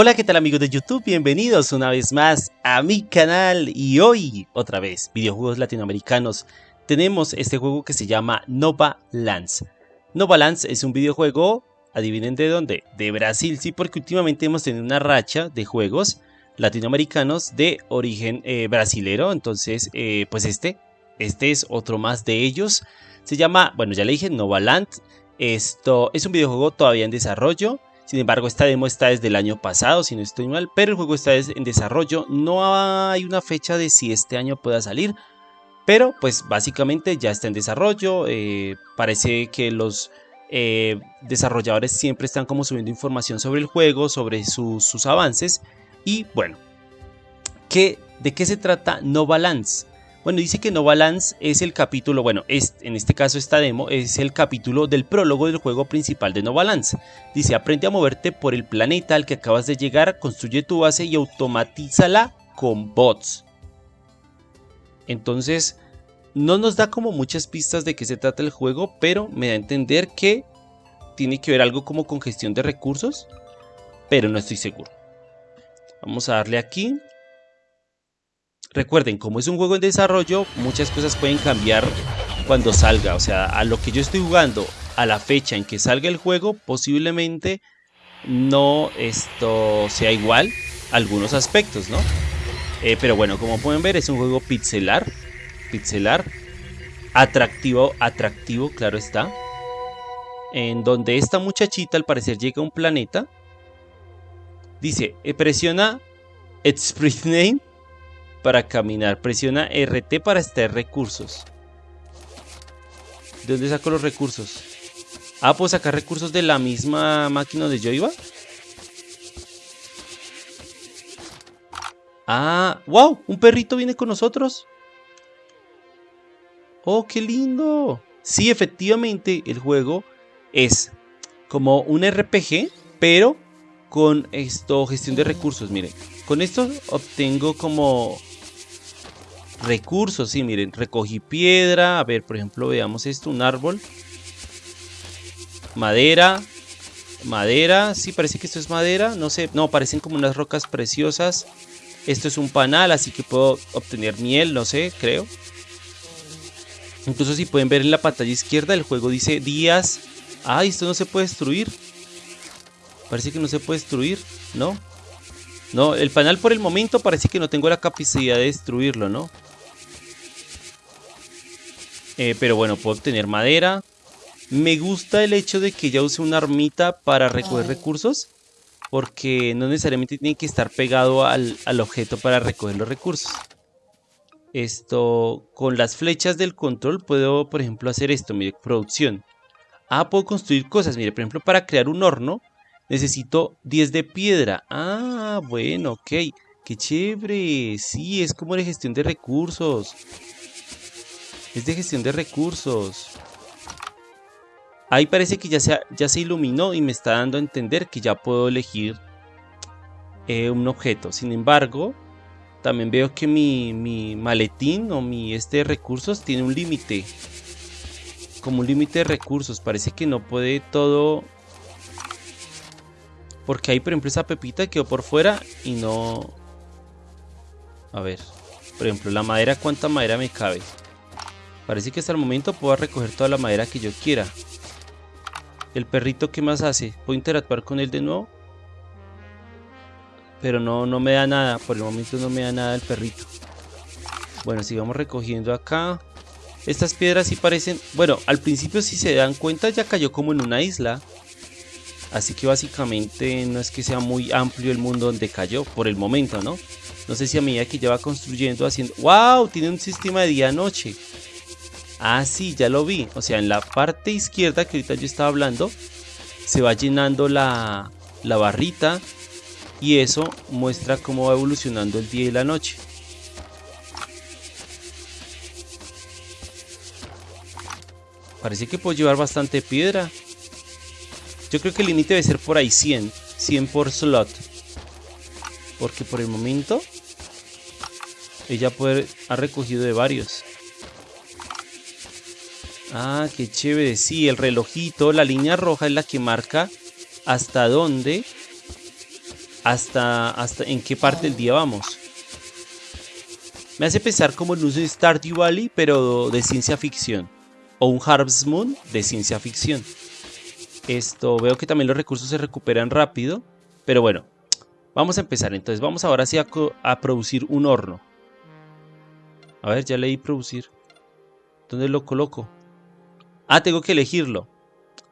Hola, ¿qué tal amigos de YouTube? Bienvenidos una vez más a mi canal y hoy, otra vez, videojuegos latinoamericanos. Tenemos este juego que se llama Nova Lands. Nova es un videojuego, adivinen de dónde, de Brasil, sí, porque últimamente hemos tenido una racha de juegos latinoamericanos de origen eh, brasilero, entonces, eh, pues este, este es otro más de ellos. Se llama, bueno, ya le dije, Nova Land. Esto es un videojuego todavía en desarrollo. Sin embargo, esta demo está desde el año pasado, si no estoy mal, pero el juego está en desarrollo. No hay una fecha de si este año pueda salir, pero pues básicamente ya está en desarrollo. Eh, parece que los eh, desarrolladores siempre están como subiendo información sobre el juego, sobre sus, avances. Y bueno, ¿qué, ¿de qué se trata No Balance? Bueno, dice que No Balance es el capítulo, bueno, es, en este caso esta demo es el capítulo del prólogo del juego principal de No Balance. Dice, aprende a moverte por el planeta al que acabas de llegar, construye tu base y automatízala con bots. Entonces, no nos da como muchas pistas de qué se trata el juego, pero me da a entender que tiene que ver algo como con gestión de recursos, pero no estoy seguro. Vamos a darle aquí Recuerden, como es un juego en desarrollo, muchas cosas pueden cambiar cuando salga. O sea, a lo que yo estoy jugando, a la fecha en que salga el juego, posiblemente no esto sea igual algunos aspectos, ¿no? Eh, pero bueno, como pueden ver, es un juego pixelar. Pixelar. Atractivo, atractivo, claro está. En donde esta muchachita al parecer llega a un planeta. Dice, eh, presiona Express Name para caminar. Presiona RT para extraer recursos. ¿De dónde saco los recursos? Ah, ¿puedo sacar recursos de la misma máquina donde yo iba? Ah, wow, un perrito viene con nosotros. Oh, qué lindo. Sí, efectivamente, el juego es como un RPG, pero con esto, gestión de recursos. Miren, con esto obtengo como recursos, sí, miren, recogí piedra, a ver, por ejemplo, veamos esto, un árbol, madera, madera, sí, parece que esto es madera, no sé, no, parecen como unas rocas preciosas, esto es un panal, así que puedo obtener miel, no sé, creo. Incluso si pueden ver en la pantalla izquierda, el juego dice días, ah, esto no se puede destruir, parece que no se puede destruir, ¿no? No, el panal por el momento parece que no tengo la capacidad de destruirlo, ¿no? Eh, pero bueno, puedo obtener madera. Me gusta el hecho de que ya use una armita para recoger recursos. Porque no necesariamente tiene que estar pegado al, objeto para recoger los recursos. Esto, con las flechas del control puedo, por ejemplo, hacer esto, mire, producción. Ah, puedo construir cosas, mire, por ejemplo, para crear un horno necesito 10 de piedra. Ah, bueno, ok, qué chévere. Sí, es como de gestión de recursos. Es de gestión de recursos. Ahí parece que ya se, ya se iluminó y me está dando a entender que ya puedo elegir eh, un objeto. Sin embargo, también veo que mi, mi maletín o mi este de recursos tiene un límite. Como un límite de recursos. Parece que no puede todo... Porque ahí, por ejemplo, esa pepita quedó por fuera y no... A ver. Por ejemplo, la madera, ¿cuánta madera me cabe? Parece que hasta el momento puedo recoger toda la madera que yo quiera. El perrito, ¿qué más hace? ¿Puedo interactuar con él de nuevo? Pero no, no me da nada. Por el momento no me da nada el perrito. Bueno, sigamos recogiendo acá. Estas piedras sí parecen... Bueno, al principio si se dan cuenta ya cayó como en una isla. Así que básicamente no es que sea muy amplio el mundo donde cayó. Por el momento, ¿no? No sé si a medida que ya va construyendo, haciendo... ¡Wow! Tiene un sistema de día-noche. Ah, sí, ya lo vi. O sea, en la parte izquierda que ahorita yo estaba hablando, se va llenando la, la barrita y eso muestra cómo va evolucionando el día y la noche. Parece que puedo llevar bastante piedra. Yo creo que el límite debe ser por ahí 100. 100 por slot. Porque por el momento ella puede, ha recogido de varios. Ah, qué chévere. Sí, el relojito, la línea roja es la que marca hasta dónde hasta, hasta en qué parte del día vamos. Me hace pensar como en un Stardew Valley, pero de ciencia ficción. O un Harvest Moon de ciencia ficción. Esto, veo que también los recursos se recuperan rápido. Pero bueno, vamos a empezar. Entonces vamos ahora sí a, a producir un horno. A ver, ya leí producir. ¿Dónde lo coloco? Ah, tengo que elegirlo.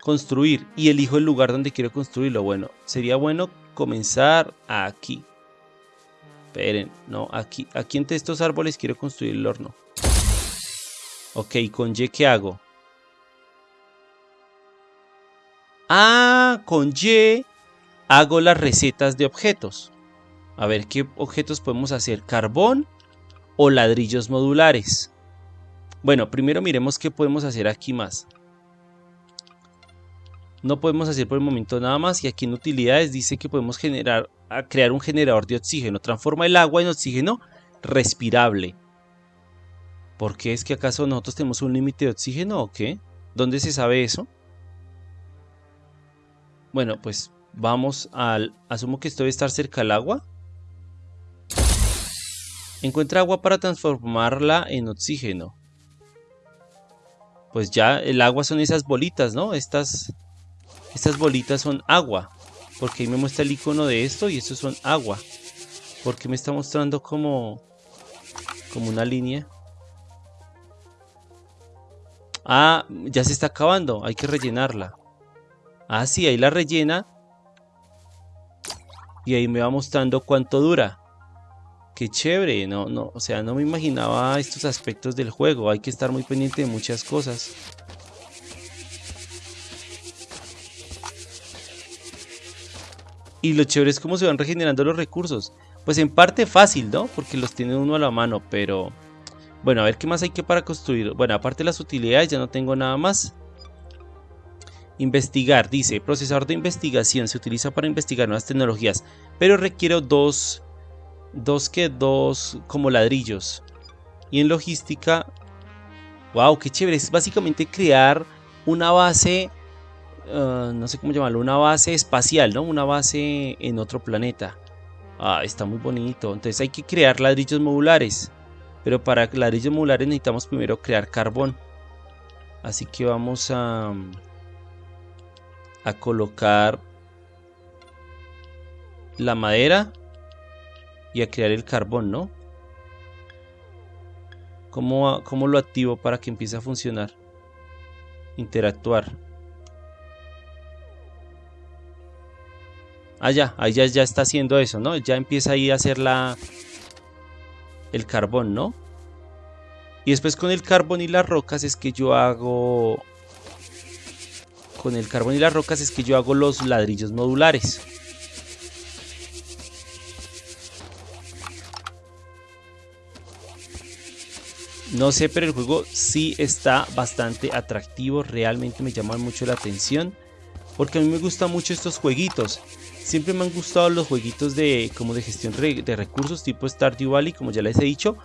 Construir. Y elijo el lugar donde quiero construirlo. Bueno, sería bueno comenzar aquí. Esperen, no, aquí, aquí entre estos árboles quiero construir el horno. Ok, con Y, ¿qué hago? Ah, con Y hago las recetas de objetos. A ver, ¿qué objetos podemos hacer? ¿Carbón o ladrillos modulares? Bueno, primero miremos qué podemos hacer aquí más. No podemos hacer por el momento nada más y aquí en utilidades dice que podemos generar crear un generador de oxígeno. Transforma el agua en oxígeno respirable. ¿Por qué es que acaso nosotros tenemos un límite de oxígeno o qué? ¿Dónde se sabe eso? Bueno, pues vamos al... Asumo que esto debe estar cerca del agua. Encuentra agua para transformarla en oxígeno. Pues ya el agua son esas bolitas, ¿no? Estas, estas bolitas son agua. Porque ahí me muestra el icono de esto y estos son agua. Porque me está mostrando como, como una línea. Ah, ya se está acabando. Hay que rellenarla. Ah, sí, ahí la rellena. Y ahí me va mostrando cuánto dura. Qué chévere, no, no, o sea, no me imaginaba estos aspectos del juego. Hay que estar muy pendiente de muchas cosas. Y lo chévere es cómo se van regenerando los recursos. Pues en parte fácil, ¿no? Porque los tiene uno a la mano, pero... Bueno, a ver qué más hay que para construir. Bueno, aparte de las utilidades ya no tengo nada más. Investigar, dice, procesador de investigación se utiliza para investigar nuevas tecnologías, pero requiero dos, dos que dos como ladrillos. Y en logística, wow, qué chévere, es básicamente crear una base Ah, no sé cómo llamarlo, una base espacial, ¿no? Una base en otro planeta. Ah, está muy bonito. Entonces hay que crear ladrillos modulares. Pero para ladrillos modulares necesitamos primero crear carbón. Así que vamos a, a colocar la madera y a crear el carbón, ¿no? ¿Cómo, ¿Cómo, lo activo para que empiece a funcionar? Interactuar. Ah, ya, ahí ya, ya está haciendo eso, ¿no? Ya empieza ahí a hacer la... El carbón, ¿no? Y después con el carbón y las rocas es que yo hago... Con el carbón y las rocas es que yo hago los ladrillos modulares. No sé, pero el juego sí está bastante atractivo. Realmente me llama mucho la atención. Porque a mí me gustan mucho estos jueguitos. Siempre me han gustado los jueguitos de como de gestión de recursos tipo Stardew Valley, como ya les he dicho.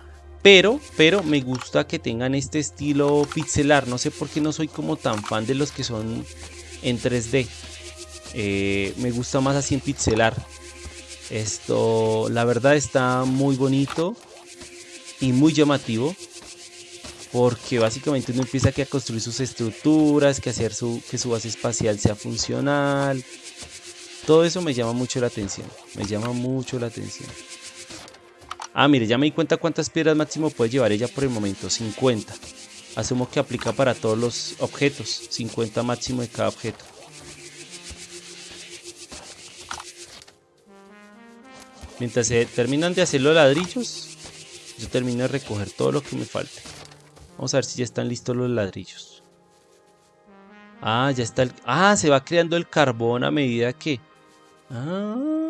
Pero, pero me gusta que tengan este estilo pixelar. No sé por qué no soy como tan fan de los que son en 3D. Eh, me gusta más así en pixelar. Esto, la verdad, está muy bonito y muy llamativo. Porque básicamente uno empieza a construir sus estructuras, que hacer su, que su base espacial sea funcional todo eso me llama mucho la atención. Me llama mucho la atención. Ah, mire, ya me di cuenta cuántas piedras máximo puede llevar ella por el momento. 50. Asumo que aplica para todos los objetos. 50 máximo de cada objeto. Mientras se terminan de hacer los ladrillos, yo termino de recoger todo lo que me falte. Vamos a ver si ya están listos los ladrillos. Ah, ya está el... Ah, se va creando el carbón a medida que... Ah.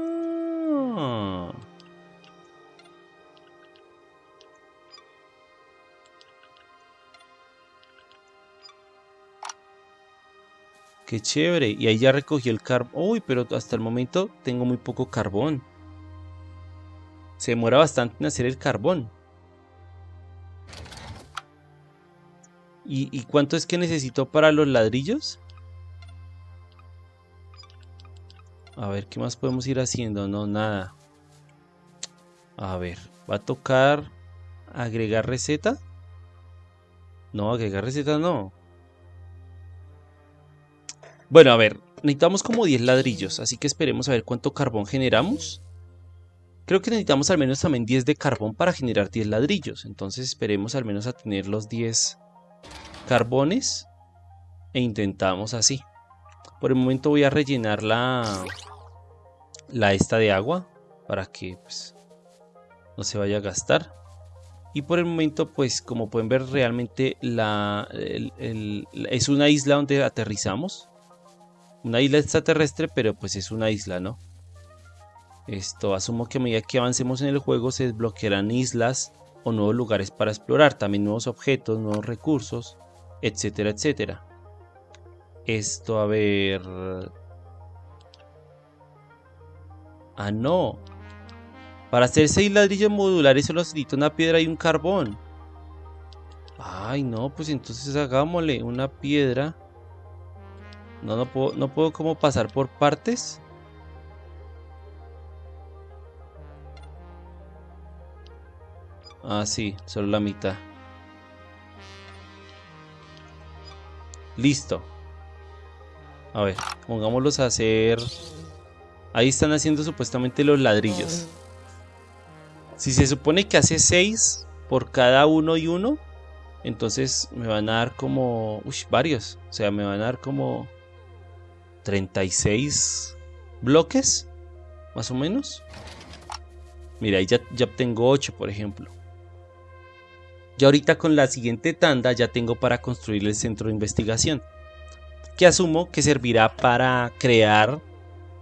Qué chévere. Y ahí ya recogí el carbón. Uy, pero hasta el momento tengo muy poco carbón. Se demora bastante en hacer el carbón. ¿Y, ¿Y, cuánto es que necesito para los ladrillos? A ver, ¿qué más podemos ir haciendo? No, nada. A ver, va a tocar agregar receta. No, agregar receta no. Bueno, a ver, necesitamos como 10 ladrillos, así que esperemos a ver cuánto carbón generamos. Creo que necesitamos al menos también 10 de carbón para generar 10 ladrillos. Entonces esperemos al menos a tener los 10 carbones. E intentamos así. Por el momento voy a rellenar la, la esta de agua. Para que pues, no se vaya a gastar. Y por el momento pues como pueden ver realmente la, es una isla donde aterrizamos. Una isla extraterrestre pero pues es una isla, ¿no? Esto asumo que a medida que avancemos en el juego se desbloquearán islas o nuevos lugares para explorar, también nuevos objetos, nuevos recursos, etcétera, etcétera. Esto, a ver... Ah, no. Para hacer seis ladrillos modulares solo necesito una piedra y un carbón. Ay, no, pues entonces hagámosle una piedra. No, no puedo, no puedo como pasar por partes. Ah, sí, solo la mitad. Listo. A ver, pongámoslos a hacer... Ahí están haciendo supuestamente los ladrillos. Si se supone que hace 6 por cada uno y uno, entonces me van a dar como... Uy, varios. O sea, me van a dar como... 36 bloques, más o menos. Mira, ahí ya, ya tengo 8, por ejemplo. Y ahorita con la siguiente tanda ya tengo para construir el centro de investigación. Que asumo que servirá para crear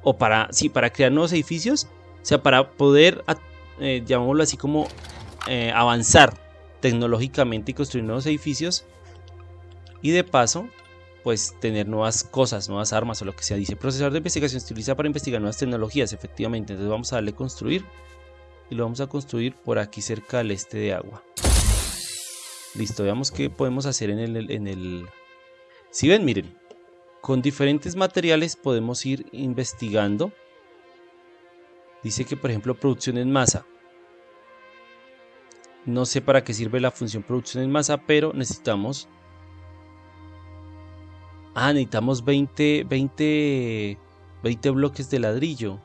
o para, sí, para crear nuevos edificios. O sea, para poder, eh, llamémoslo así como eh, avanzar tecnológicamente y construir nuevos edificios. Y de paso, pues tener nuevas cosas, nuevas armas o lo que sea. Dice, procesador de investigación se utiliza para investigar nuevas tecnologías, efectivamente. Entonces vamos a darle construir. Y lo vamos a construir por aquí cerca al este de agua. Listo, veamos qué podemos hacer en el, en el... Si ven, miren, con diferentes materiales podemos ir investigando. Dice que, por ejemplo, producción en masa. No sé para qué sirve la función producción en masa, pero necesitamos... Ah, necesitamos 20, 20, 20 bloques de ladrillo.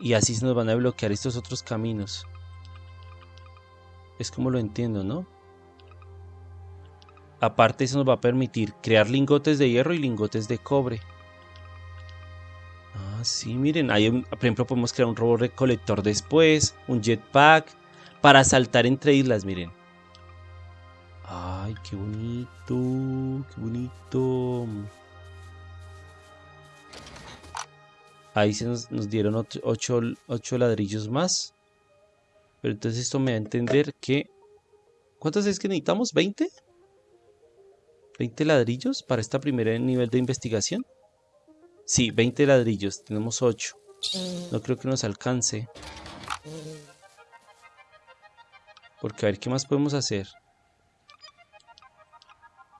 Y así se nos van a bloquear estos otros caminos. Es como lo entiendo, ¿no? Aparte eso nos va a permitir crear lingotes de hierro y lingotes de cobre. Ah, sí, miren, hay por ejemplo podemos crear un robot recolector después, un jetpack, para saltar entre islas, miren. Ay, qué bonito, qué bonito. Ahí se nos, dieron 8 ladrillos más. Pero entonces esto me da a entender que... ¿Cuántos es que necesitamos? ¿20? ¿20 ladrillos para esta primera nivel de investigación? Sí, 20 ladrillos. Tenemos 8. No creo que nos alcance. Porque a ver, ¿qué más podemos hacer?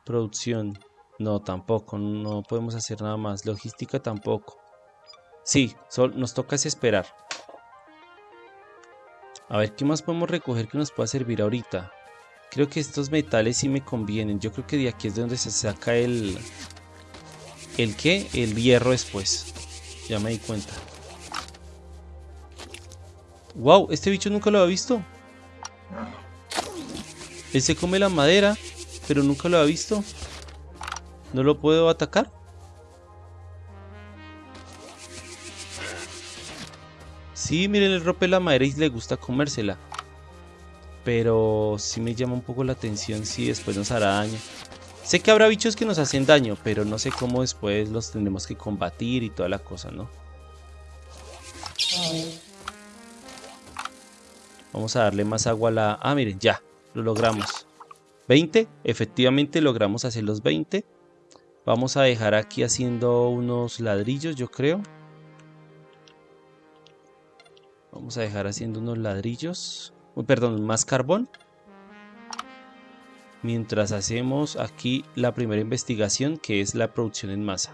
Producción. No, tampoco. No podemos hacer nada más. Logística tampoco. Sí, nos toca esperar. A ver, ¿qué más podemos recoger que nos pueda servir ahorita? Creo que estos metales sí me convienen. Yo creo que de aquí es de donde se saca el... ¿El qué? El hierro después. Ya me di cuenta. ¡Wow! Este bicho nunca lo había visto. Él se come la madera, pero nunca lo había visto. ¿No lo puedo atacar? Sí, miren, le rompe la madera y le gusta comérsela. Pero sí me llama un poco la atención si después nos hará daño. Sé que habrá bichos que nos hacen daño, pero no sé cómo después los tendremos que combatir y toda la cosa, ¿no? Vamos a darle más agua a la... Ah, miren, ya, lo logramos. 20, efectivamente logramos hacer los 20. Vamos a dejar aquí haciendo unos ladrillos, yo creo. Vamos a dejar haciendo unos ladrillos. perdón, más carbón. Mientras hacemos aquí la primera investigación que es la producción en masa.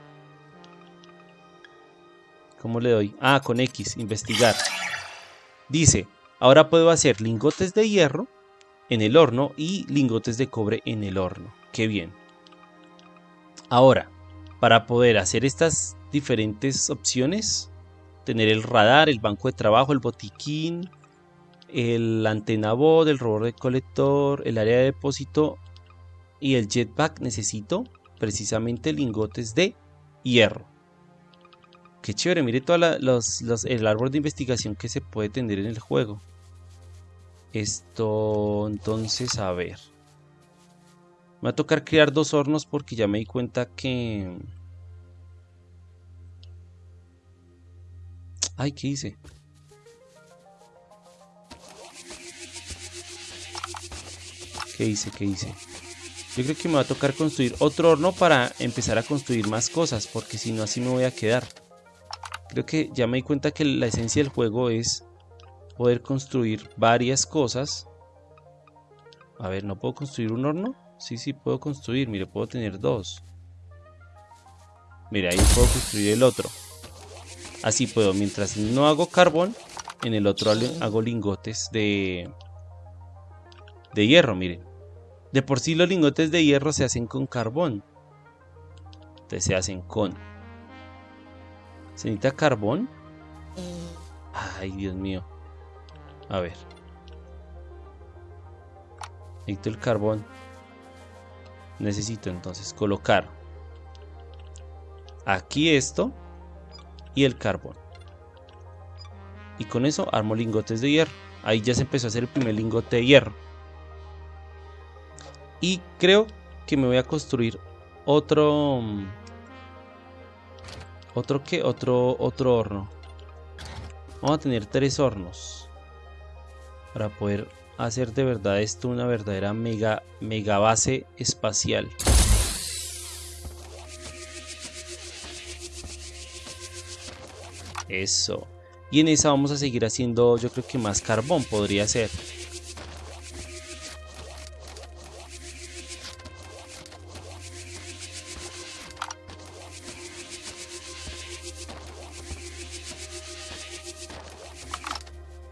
¿Cómo le doy? Ah, con X, investigar. Dice, ahora puedo hacer lingotes de hierro en el horno y lingotes de cobre en el horno. Qué bien. Ahora, para poder hacer estas diferentes opciones, tener el radar, el banco de trabajo, el botiquín, el antena bot, el robot recolector, el área de depósito y el jetpack, necesito precisamente lingotes de hierro. Qué chévere, mire todo el árbol de investigación que se puede tener en el juego. Esto, entonces, a ver. Me va a tocar crear dos hornos porque ya me di cuenta que... Ay, ¿qué hice? ¿Qué hice? ¿Qué hice? Yo creo que me va a tocar construir otro horno para empezar a construir más cosas, porque si no así me voy a quedar. Creo que ya me di cuenta que la esencia del juego es poder construir varias cosas. A ver, ¿no puedo construir un horno? Sí, sí, puedo construir. Mire, puedo tener dos. Mire, ahí puedo construir el otro. Así puedo. Mientras no hago carbón, en el otro hago lingotes de, de hierro, miren. De por sí los lingotes de hierro se hacen con carbón. Entonces se hacen con ¿Se necesita carbón? Ay, Dios mío. A ver. Necesito el carbón. Necesito entonces colocar aquí esto y el carbón. Y con eso armo lingotes de hierro. Ahí ya se empezó a hacer el primer lingote de hierro. Y creo que me voy a construir otro mm, ¿Otro qué? Otro, otro horno. Vamos a tener tres hornos. Para poder hacer de verdad esto una verdadera mega, mega base espacial. Eso. Y en esa vamos a seguir haciendo, yo creo que más carbón podría ser.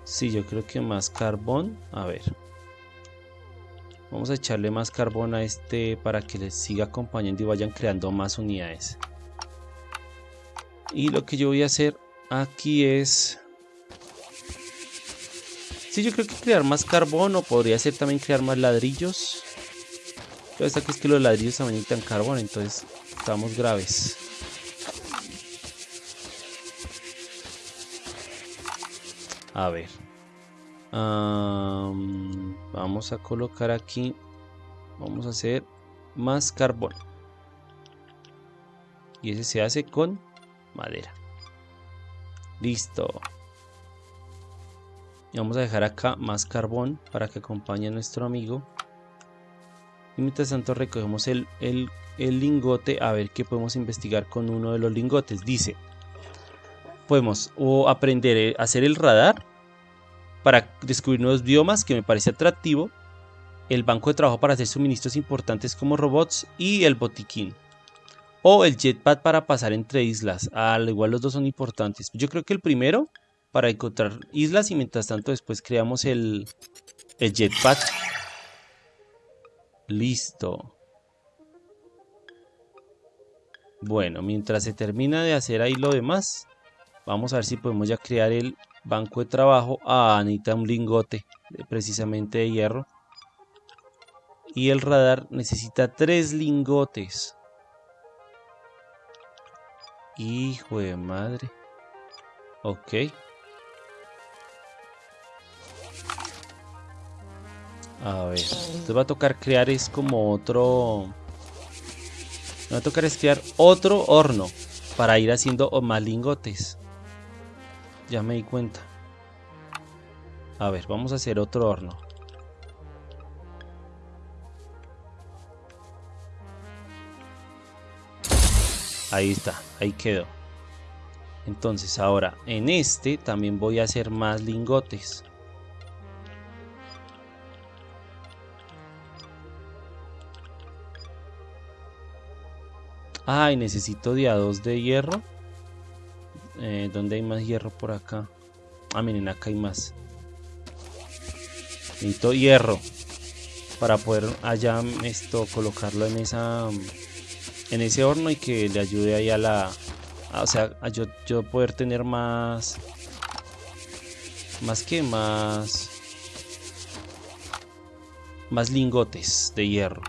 Sí, yo creo que más carbón. A ver. Vamos a echarle más carbón a este para que les siga acompañando y vayan creando más unidades. Y lo que yo voy a hacer aquí es... Sí, yo creo que crear más carbón o podría ser también crear más ladrillos. Pero esta que es que los ladrillos también necesitan carbón, entonces estamos graves. A ver vamos a colocar aquí, vamos a hacer más carbón. Y ese se hace con madera. Listo. Y vamos a dejar acá más carbón para que acompañe a nuestro amigo. Y mientras tanto recogemos el, el, el lingote a ver qué podemos investigar con uno de los lingotes. Dice, podemos o aprender a hacer el radar para descubrir nuevos biomas que me parece atractivo, el banco de trabajo para hacer suministros importantes como robots y el botiquín. O el jetpack para pasar entre islas, al igual los dos son importantes. Yo creo que el primero para encontrar islas y mientras tanto después creamos el, el jetpack. Listo. Bueno, mientras se termina de hacer ahí lo demás, vamos a ver si podemos ya crear el Banco de trabajo. Ah, necesita un lingote precisamente de hierro. Y el radar necesita tres lingotes. Hijo de madre. Ok. A ver. Entonces va a tocar crear es como otro... Me va a tocar es crear otro horno. Para ir haciendo más lingotes. Ya me di cuenta. A ver, vamos a hacer otro horno. Ahí está, ahí quedó. Entonces ahora en este también voy a hacer más lingotes. Ay, necesito de a dos de hierro. Eh, ¿Dónde hay más hierro por acá? Ah, miren, acá hay más. Necesito hierro para poder allá esto colocarlo en esa en ese horno y que le ayude ahí a la o sea a yo, yo poder tener más más que más más lingotes de hierro.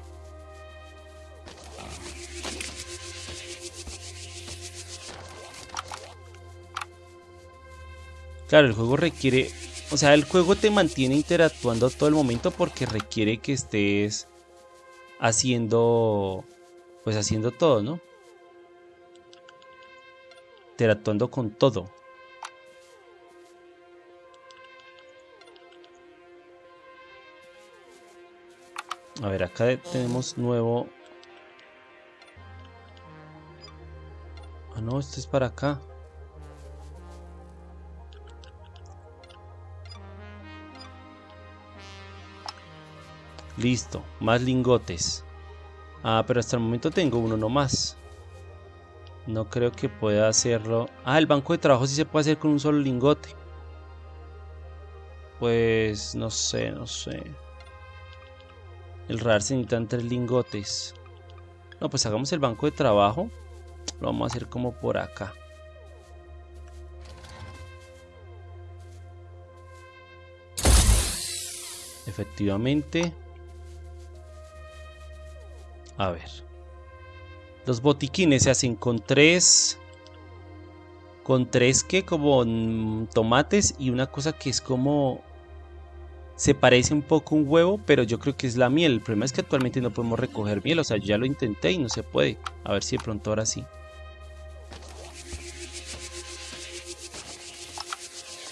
Claro, el juego requiere o sea, el juego te mantiene interactuando todo el momento porque requiere que estés haciendo, pues haciendo todo, ¿no? Interactuando con todo. A ver, acá tenemos nuevo... Ah, no, esto es para acá. Listo, más lingotes. Ah, pero hasta el momento tengo uno nomás. No creo que pueda hacerlo. Ah, el banco de trabajo sí se puede hacer con un solo lingote. Pues no sé, no sé. El radar se necesitan tres lingotes. No, pues hagamos el banco de trabajo. Lo vamos a hacer como por acá. Efectivamente. A ver. Los botiquines se hacen con tres... Con tres que como mm, tomates y una cosa que es como... Se parece un poco un huevo, pero yo creo que es la miel. El problema es que actualmente no podemos recoger miel. O sea, yo ya lo intenté y no se puede. A ver si de pronto ahora sí.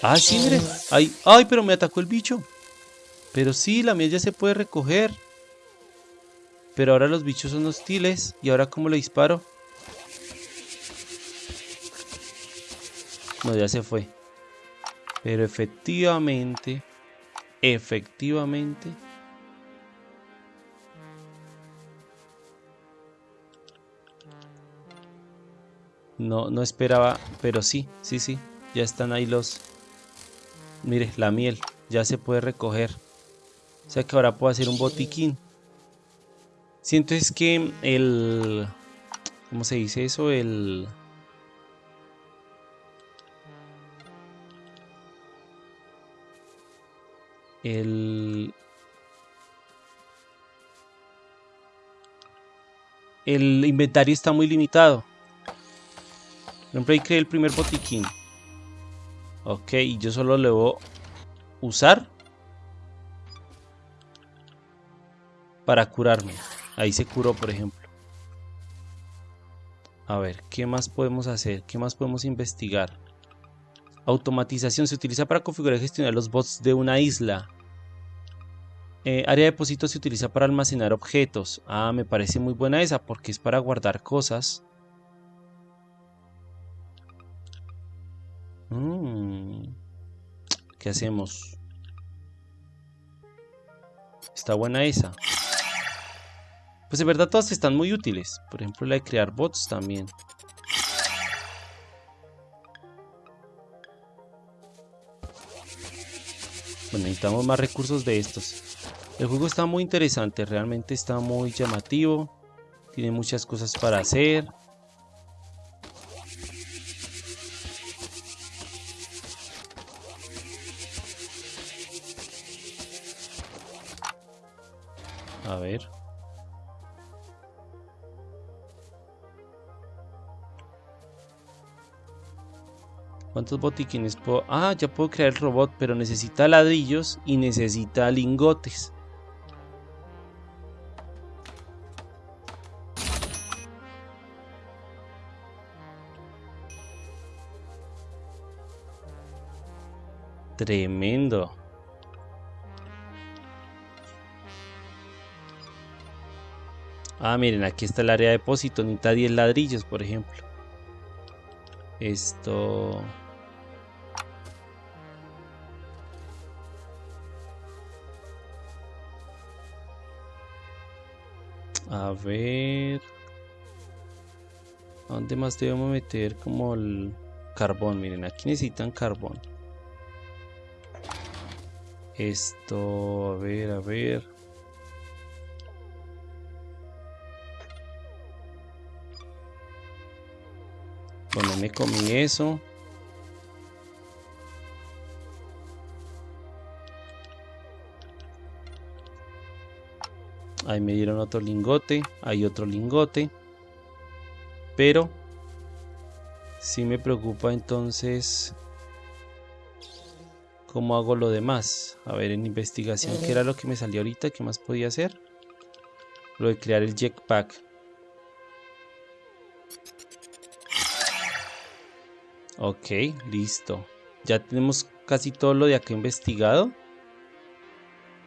Ah, sí, mire. Ay, ay, pero me atacó el bicho. Pero sí, la miel ya se puede recoger. Pero ahora los bichos son hostiles. ¿Y ahora cómo le disparo? No, ya se fue. Pero efectivamente... Efectivamente... No, no esperaba, pero sí, sí, sí. Ya están ahí los... Mire, la miel. Ya se puede recoger. O sea que ahora puedo hacer un botiquín. Siento es que el... ¿Cómo se dice eso? El... El... El inventario está muy limitado. Por ejemplo, ahí creé el primer botiquín. Ok, y yo solo le voy a usar para curarme. Ahí se curó, por ejemplo. A ver, ¿qué más podemos hacer? ¿Qué más podemos investigar? Automatización se utiliza para configurar y gestionar los bots de una isla. Eh, área de depósito se utiliza para almacenar objetos. Ah, me parece muy buena esa porque es para guardar cosas. Mm. ¿Qué hacemos? Está buena esa. Pues de verdad todas están muy útiles. Por ejemplo la de crear bots también. Bueno, necesitamos más recursos de estos. El juego está muy interesante, realmente está muy llamativo. Tiene muchas cosas para hacer. ¿Cuántos botiquines puedo? Ah, ya puedo crear el robot, pero necesita ladrillos y necesita lingotes. Tremendo. Ah, miren, aquí está el área de depósito. Necesita 10 ladrillos, por ejemplo. Esto... A ver... ¿A dónde más debemos meter como el carbón, miren, aquí necesitan carbón. Esto, a ver, a ver. Bueno, me comí eso. Ahí me dieron otro lingote. Hay otro lingote. Pero si me preocupa entonces cómo hago lo demás. A ver, en investigación, ¿qué era lo que me salió ahorita? ¿Qué más podía hacer? Lo de crear el jetpack. Ok, listo. Ya tenemos casi todo lo de acá investigado.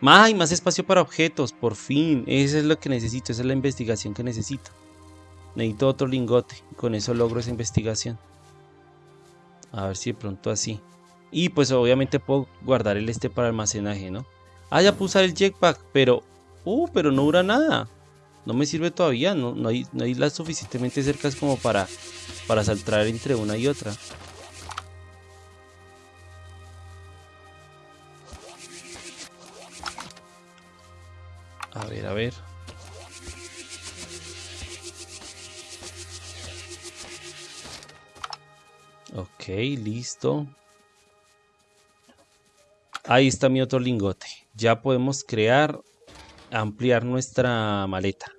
¡Ay! Más espacio para objetos, por fin. Eso es lo que necesito, esa es la investigación que necesito. Necesito otro lingote. Con eso logro esa investigación. A ver si de pronto así. Y pues obviamente puedo guardar el este para almacenaje, ¿no? Ah, ya puse el jetpack, pero... Uh, pero no dura nada. No me sirve todavía, no, no, hay, no hay las suficientemente cercas como para, para saltar entre una y otra. Ver, a ver. Ok, listo. Ahí está mi otro lingote. Ya podemos crear, ampliar nuestra maleta.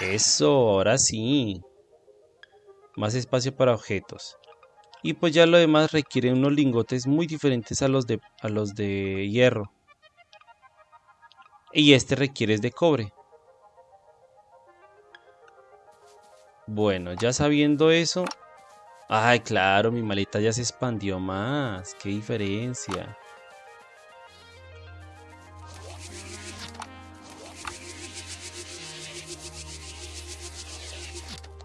Eso, ahora sí. Más espacio para objetos. Y pues ya lo demás requiere unos lingotes muy diferentes a los de, a los de hierro. Y este requiere de cobre. Bueno, ya sabiendo eso... Ay, claro, mi maleta ya se expandió más. ¡Qué diferencia!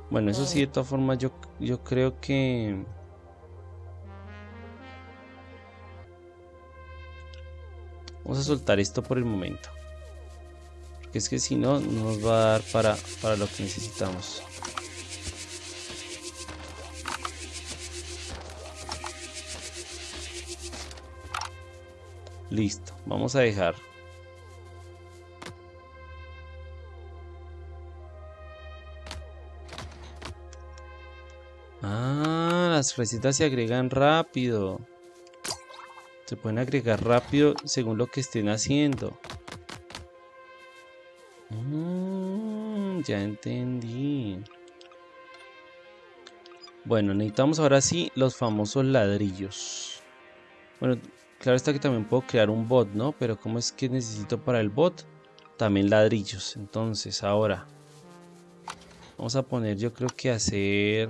Bueno, eso sí, de todas formas, yo, yo creo que... Vamos a soltar esto por el momento. Porque es que si no, no nos va a dar para, para lo que necesitamos. Listo, vamos a dejar. Ah, las recetas se agregan rápido. Se pueden agregar rápido según lo que estén haciendo. Ya entendí. Bueno, necesitamos ahora sí los famosos ladrillos. Bueno, Claro está que también puedo crear un bot, ¿no? Pero ¿cómo es que necesito para el bot? También ladrillos. Entonces, ahora. Vamos a poner, yo creo que hacer...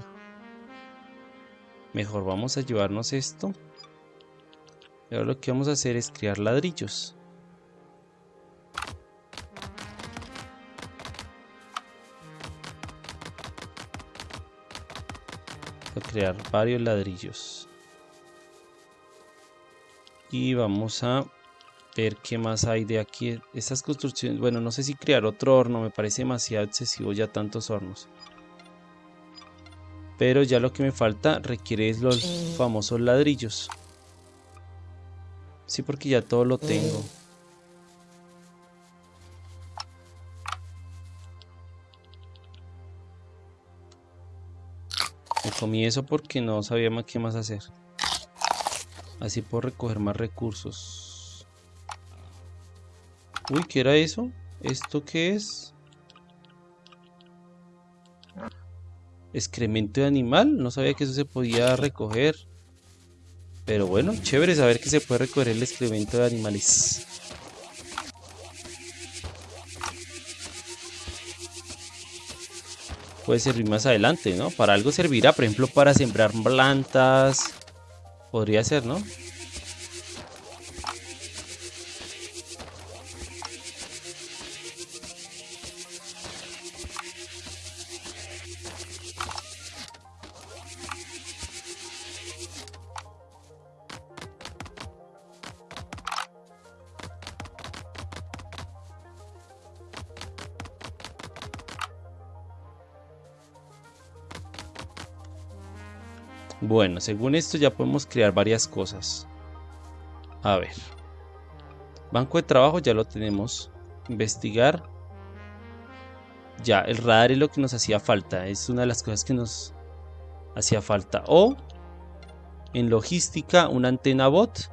Mejor vamos a llevarnos esto. Y ahora lo que vamos a hacer es crear ladrillos. A crear varios ladrillos. Y vamos a ver qué más hay de aquí. Estas construcciones bueno no sé si crear otro horno me parece demasiado excesivo ya tantos hornos. Pero ya lo que me falta requiere los famosos ladrillos. Sí porque ya todo lo tengo comí eso porque no sabía más qué más hacer Así puedo recoger más recursos. Uy, ¿qué era eso? ¿Esto qué es? Excremento de animal. No sabía que eso se podía recoger. Pero bueno, chévere saber que se puede recoger el excremento de animales. Puede servir más adelante, ¿no? Para algo servirá, por ejemplo, para sembrar plantas Podría ser, ¿no? Bueno, según esto ya podemos crear varias cosas. A ver. Banco de trabajo ya lo tenemos. Investigar. Ya, el radar es lo que nos hacía falta. Es una de las cosas que nos hacía falta. O en logística, una antena bot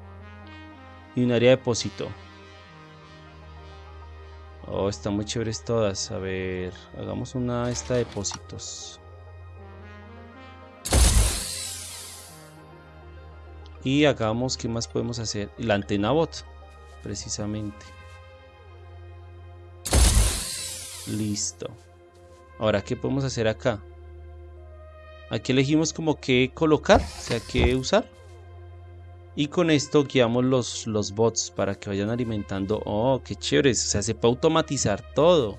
y un área de depósito. Oh, están muy chéveres todas. A ver, hagamos una esta de depósitos. Y hagamos, ¿qué más podemos hacer? La antena bot, precisamente. Listo. Ahora, ¿qué podemos hacer acá? Aquí elegimos como que colocar, o sea, qué usar. Y con esto guiamos los, los bots para que vayan alimentando. Oh, qué chévere. O sea, se puede automatizar todo.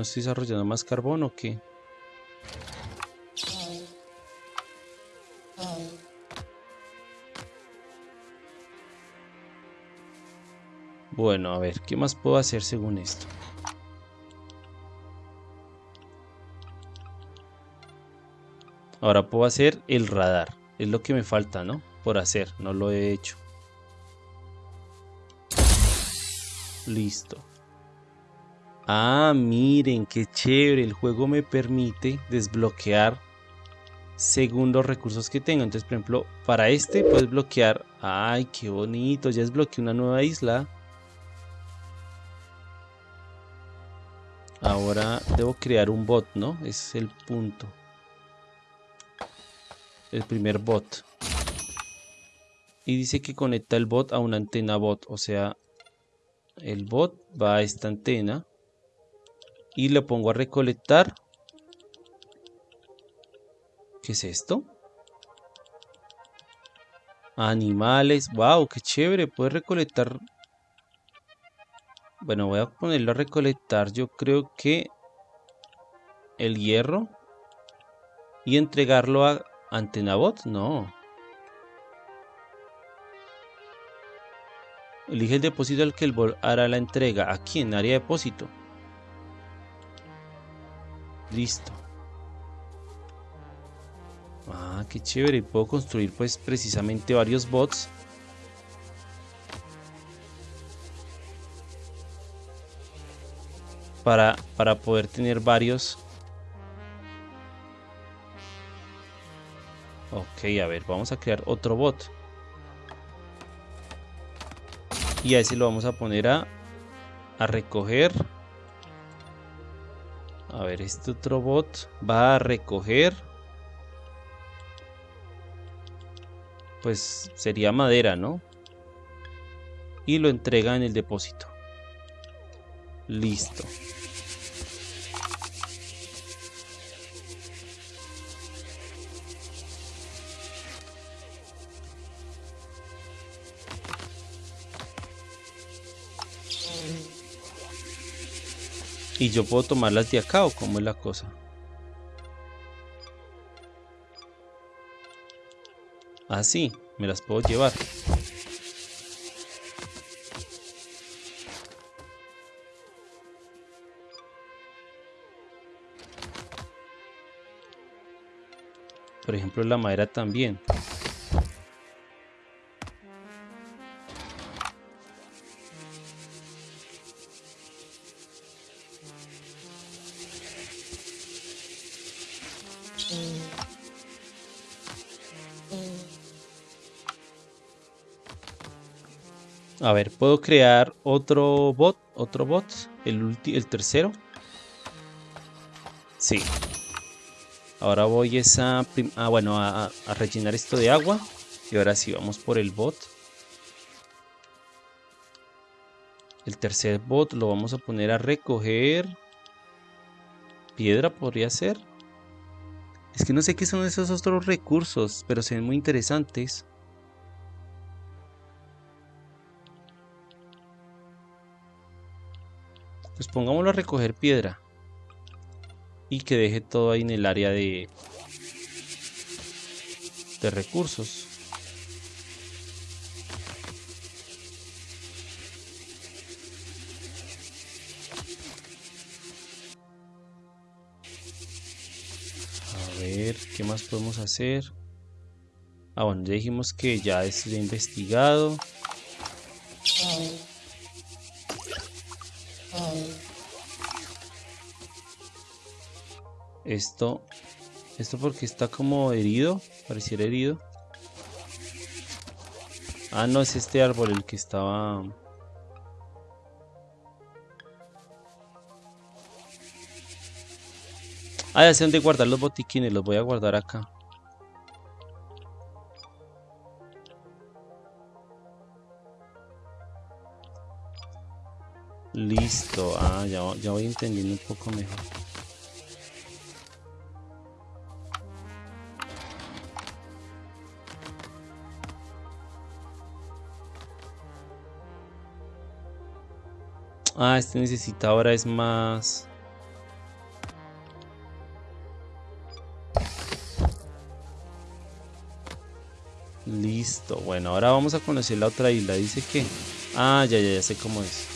No estoy desarrollando más carbón o qué. Bueno, a ver, ¿qué más puedo hacer según esto? Ahora puedo hacer el radar. Es lo que me falta, ¿no? Por hacer, no lo he hecho. Listo. Ah, miren, qué chévere. El juego me permite desbloquear según los recursos que tengo. Entonces, por ejemplo, para este puedes bloquear. Ay, qué bonito. Ya desbloqueé una nueva isla. Ahora debo crear un bot, ¿no? Ese es el punto. El primer bot. Y dice que conecta el bot a una antena bot. O sea, el bot va a esta antena y lo pongo a recolectar. ¿Qué es esto? Animales. ¡Wow! ¡Qué chévere! Puede recolectar... Bueno, voy a ponerlo a recolectar. Yo creo que... El hierro. Y entregarlo a Antenabot. No. Elige el depósito al que el bot hará la entrega. Aquí en área de depósito. Listo. Ah, qué chévere. Puedo construir pues precisamente varios bots. Para, para poder tener varios. Ok, a ver, vamos a crear otro bot. Y a ese lo vamos a poner a, a recoger a ver, este otro bot va a recoger. Pues sería madera, ¿no? Y lo entrega en el depósito. Listo. Y yo puedo tomarlas de acá o cómo es la cosa. Así, ah, me las puedo llevar. Por ejemplo, la madera también. A ver, ¿puedo crear otro bot? ¿Otro bot? ¿El, el tercero? Sí. Ahora voy esa ah, bueno, a, a rellenar esto de agua. Y ahora sí, vamos por el bot. El tercer bot lo vamos a poner a recoger. Piedra podría ser. Es que no sé qué son esos otros recursos, pero se ven muy interesantes. Pongámoslo a recoger piedra. Y que deje todo ahí en el área de... De recursos. ¿qué más podemos hacer? Ah, bueno, ya dijimos que ya es investigado. Esto, esto porque está como herido, pareciera herido. Ah, no, es este árbol el que estaba... Ah, ya sé dónde guardar los botiquines, los voy a guardar acá. Listo, ah, ya, ya voy entendiendo un poco mejor. Ah, este necesita ahora es más... Listo, bueno, ahora vamos a conocer la otra isla. Dice que... Ah, ya, ya, ya sé cómo es.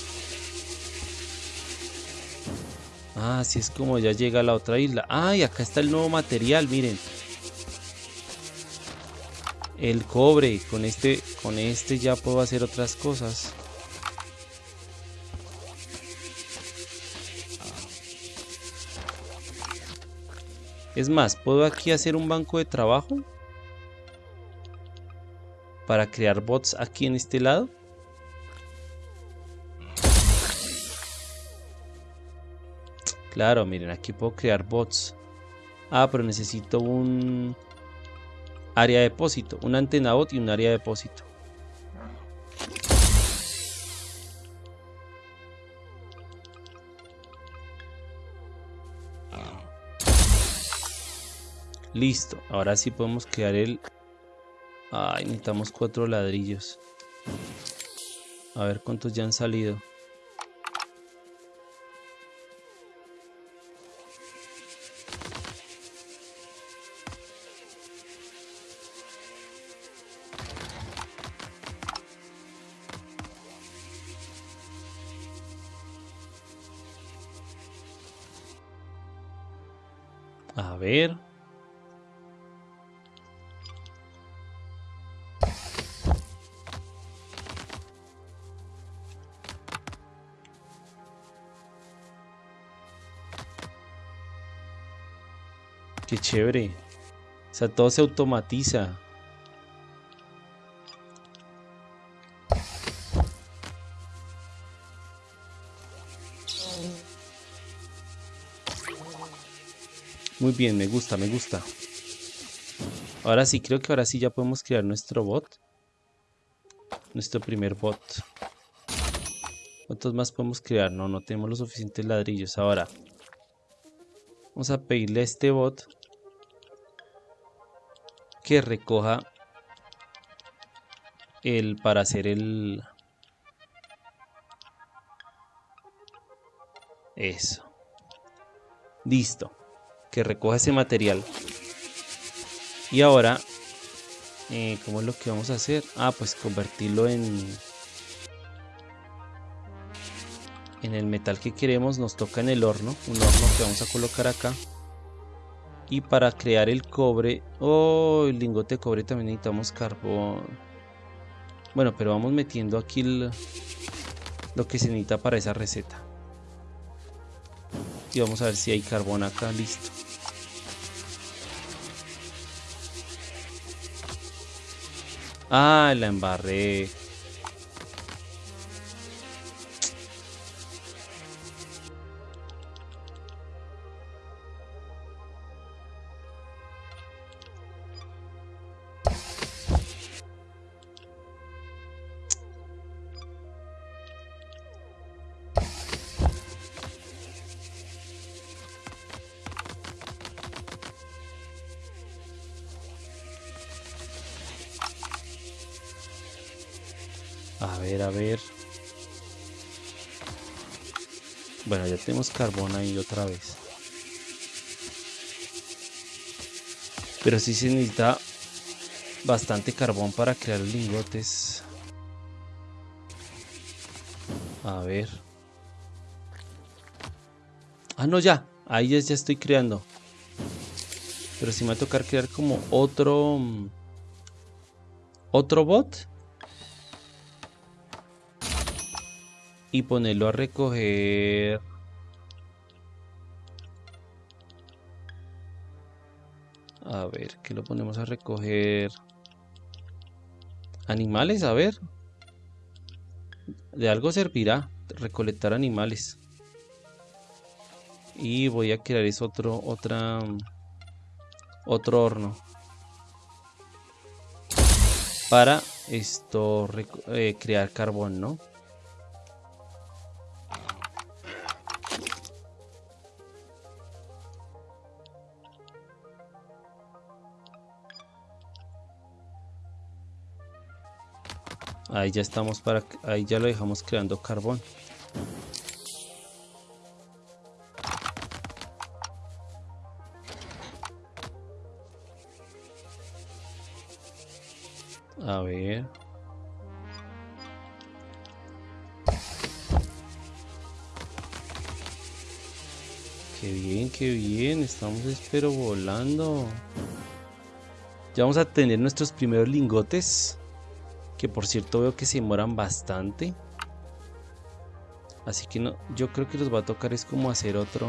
Ah, así es como ya llega a la otra isla. Ah, y acá está el nuevo material, miren. El cobre, con este, con este ya puedo hacer otras cosas. Es más, ¿puedo aquí hacer un banco de trabajo? para crear bots aquí en este lado. Claro, miren, aquí puedo crear bots. Ah, pero necesito un área de depósito, una antena bot y un área de depósito. Listo, ahora sí podemos crear el Ay, necesitamos cuatro ladrillos. A ver cuántos ya han salido. A ver. Chévere. O sea, todo se automatiza. Muy bien, me gusta, me gusta. Ahora sí, creo que ahora sí ya podemos crear nuestro bot. Nuestro primer bot. ¿Cuántos más podemos crear? No, no tenemos los suficientes ladrillos. Ahora, vamos a pedirle a este bot que recoja el para hacer el eso. Listo. Que recoja ese material. Y ahora eh, ¿cómo es lo que vamos a hacer? ah pues convertirlo en en el metal que queremos. Nos toca en el horno. Un horno que vamos a colocar acá y para crear el cobre oh el lingote de cobre también necesitamos carbón. Bueno pero vamos metiendo aquí lo que se necesita para esa receta. Y vamos a ver si hay carbón acá listo. Ah la embarré tenemos carbón ahí otra vez. Pero sí se necesita bastante carbón para crear lingotes. A ver. Ah, no, ya. Ahí ya, ya estoy creando. Pero si me va a tocar crear como otro... Mm, otro bot. Y ponerlo a recoger... A ver, ¿qué lo ponemos a recoger? Animales, a ver. De algo servirá recolectar animales. Y voy a crear es otro, otra, otro horno. Para esto, eh, crear carbón, ¿no? Ahí ya estamos para... Ahí ya lo dejamos creando carbón. A ver. Qué bien, qué bien. Estamos espero volando. Ya vamos a tener nuestros primeros lingotes. Que por cierto veo que se demoran bastante. Así que no, yo creo que nos va a tocar es como hacer otro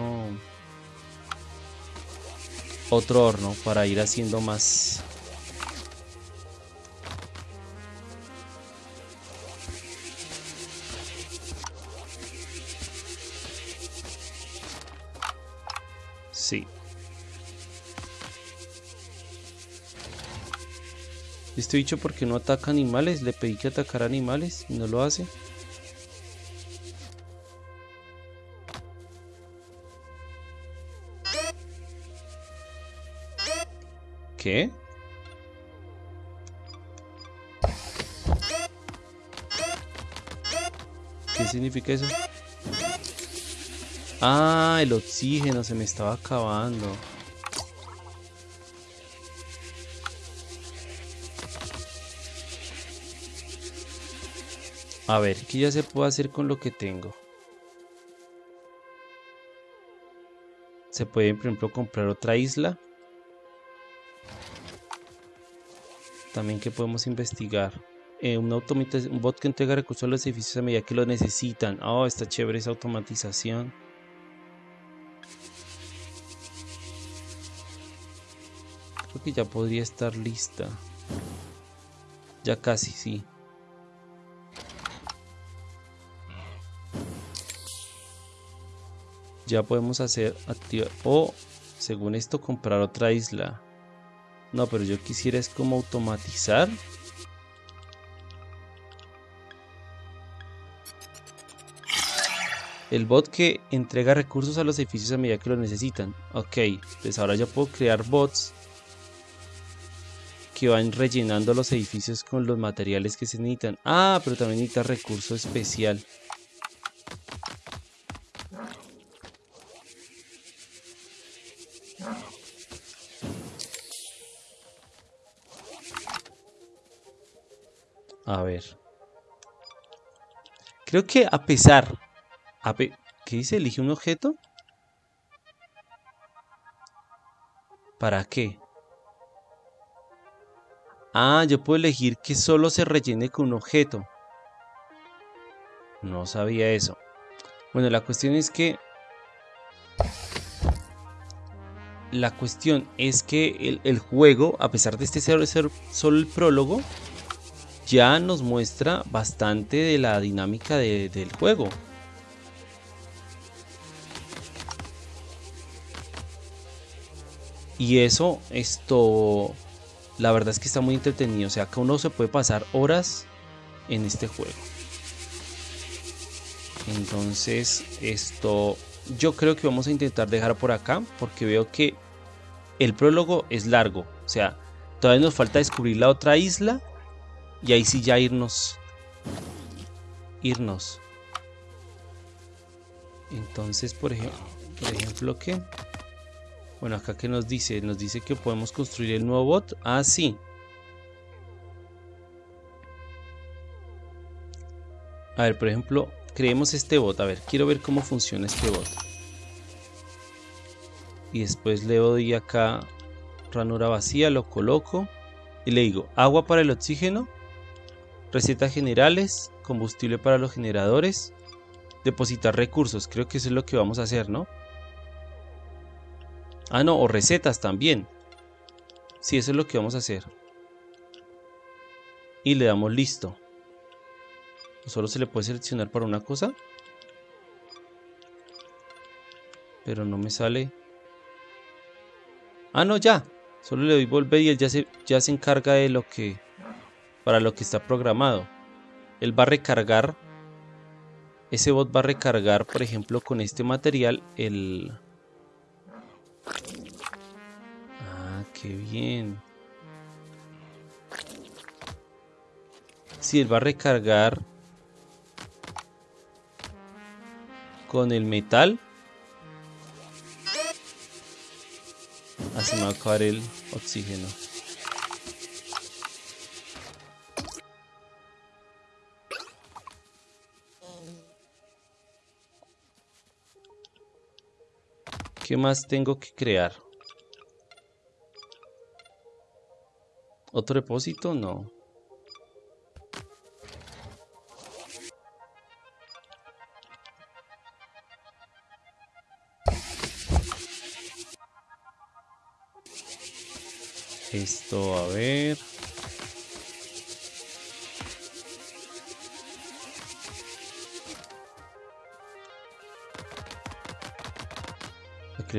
otro horno para ir haciendo más Sí. Este bicho porque no ataca animales, le pedí que atacara animales y no lo hace. ¿Qué? ¿Qué significa eso? Ah, el oxígeno se me estaba acabando. A ver, ¿qué ya se puede hacer con lo que tengo? Se puede, por ejemplo, comprar otra isla. También que podemos investigar. Eh, un, un bot que entrega recursos a los edificios a medida que lo necesitan. Oh, está chévere esa automatización. Creo que ya podría estar lista. Ya casi, sí. Ya podemos hacer activar o según esto comprar otra isla. No pero yo quisiera es como automatizar. El bot que entrega recursos a los edificios a medida que lo necesitan. Ok pues ahora ya puedo crear bots que van rellenando los edificios con los materiales que se necesitan. Ah pero también necesita recurso especial A ver. Creo que a pesar... A ¿Qué dice? ¿Elige un objeto? ¿Para qué? Ah, yo puedo elegir que solo se rellene con un objeto. No sabía eso. Bueno, la cuestión es que... La cuestión es que el, juego, a pesar de este ser, ser solo el prólogo, ya nos muestra bastante de la dinámica del juego. Y eso, esto, la verdad es que está muy entretenido. O sea, que uno se puede pasar horas en este juego. Entonces, esto, yo creo que vamos a intentar dejar por acá porque veo que el prólogo es largo. O sea, todavía nos falta descubrir la otra isla y ahí sí ya irnos irnos. Entonces, por ejemplo, por ejemplo, ¿qué? Bueno, acá que nos dice, nos dice que podemos construir el nuevo bot. Ah, sí. A ver, por ejemplo, creemos este bot. A ver, quiero ver cómo funciona este bot. Y después le doy acá ranura vacía, lo coloco. Y le digo, agua para el oxígeno, recetas generales, combustible para los generadores, depositar recursos. Creo que eso es lo que vamos a hacer, ¿no? Ah, no, o recetas también. Sí, eso es lo que vamos a hacer. Y le damos listo. Solo se le puede seleccionar para una cosa. Pero no me sale. Ah, no, ya. Solo le doy volver y él ya se, ya se encarga de lo que... Para lo que está programado. Él va a recargar... Ese bot va a recargar, por ejemplo, con este material el... Ah, qué bien. Si él va a recargar con el metal. Así me va a acabar el oxígeno. ¿Qué más tengo que crear? ¿Otro depósito? No. Esto, a ver.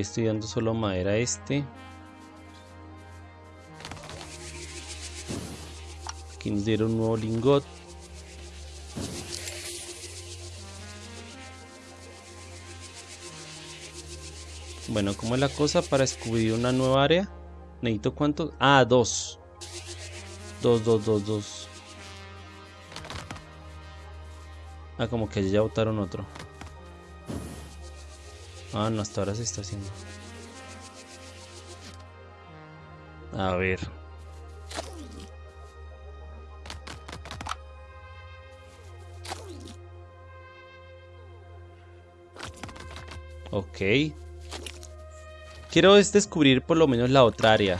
Estoy dando solo madera este. Aquí nos dieron un nuevo lingot. Bueno, ¿cómo es la cosa para descubrir una nueva área? ¿Necesito cuántos? Ah, dos. Dos, dos, dos, dos. Ah, como que ya votaron otro. Ah, no, hasta ahora se está haciendo. A ver. Ok. Quiero descubrir por lo menos la otra área.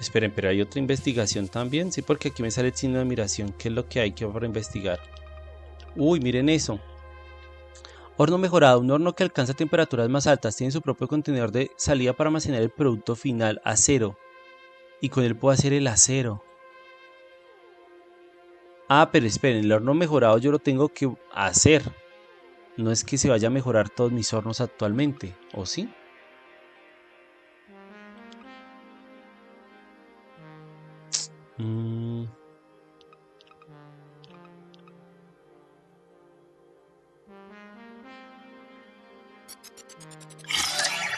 Esperen, pero hay otra investigación también. Sí, porque aquí me sale el signo de admiración. ¿Qué es lo que hay que para investigar? Uy, miren eso. Horno mejorado, un horno que alcanza temperaturas más altas, tiene su propio contenedor de salida para almacenar el producto final, acero. Y con él puedo hacer el acero. Ah, pero esperen, el horno mejorado yo lo tengo que hacer. No es que se vaya a mejorar todos mis hornos actualmente, ¿o sí? Mmm...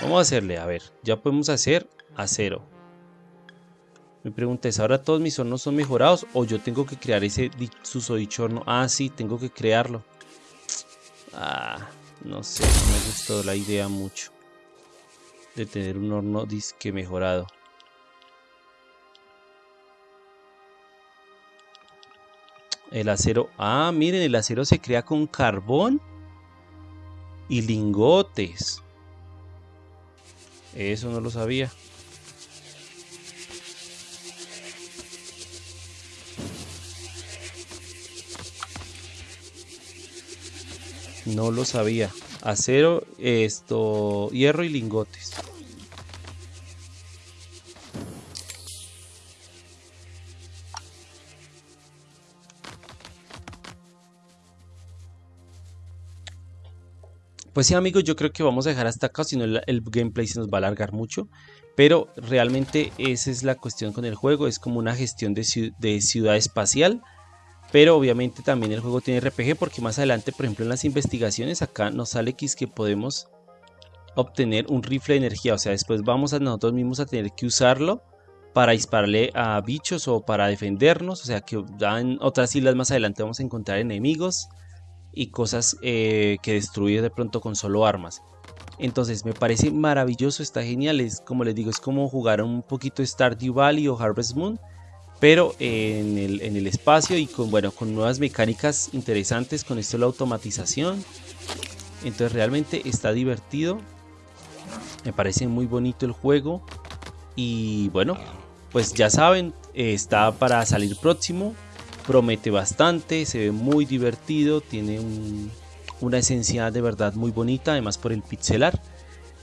Vamos a hacerle, a ver, ya podemos hacer acero. Mi pregunta ¿ahora todos mis hornos son mejorados o yo tengo que crear ese susodicho horno? Ah, sí, tengo que crearlo. Ah, no sé, no me gustó la idea mucho de tener un horno disque mejorado. El acero, ah, miren, el acero se crea con carbón y lingotes. Eso no lo sabía. No lo sabía. Acero, esto, hierro y lingotes. Pues sí amigos, yo creo que vamos a dejar hasta acá, si no el, gameplay se nos va a alargar mucho. Pero realmente esa es la cuestión con el juego, es como una gestión de, ciudad espacial. Pero obviamente también el juego tiene RPG porque más adelante, por ejemplo en las investigaciones, acá nos sale que, que podemos obtener un rifle de energía. O sea, después vamos a nosotros mismos a tener que usarlo para dispararle a bichos o para defendernos. O sea, que en otras islas más adelante vamos a encontrar enemigos y cosas eh, que destruir de pronto con solo armas. Entonces me parece maravilloso, está genial, es como les digo, es como jugar un poquito Stardew Valley o Harvest Moon, pero en el, en el espacio y con, bueno, con nuevas mecánicas interesantes, con esto la automatización. Entonces realmente está divertido, me parece muy bonito el juego y bueno, pues ya saben, está para salir próximo, promete bastante, se ve muy divertido, tiene un, una esencia de verdad muy bonita, además por el pixelar.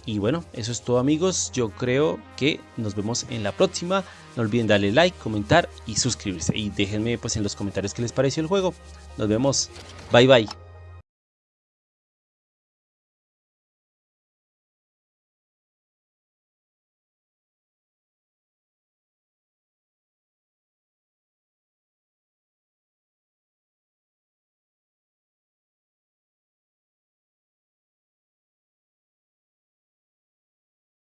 Y bueno, eso es todo amigos, yo creo que nos vemos en la próxima. No olviden darle like, comentar y suscribirse. Y déjenme pues en los comentarios qué les pareció el juego. Nos vemos, bye bye.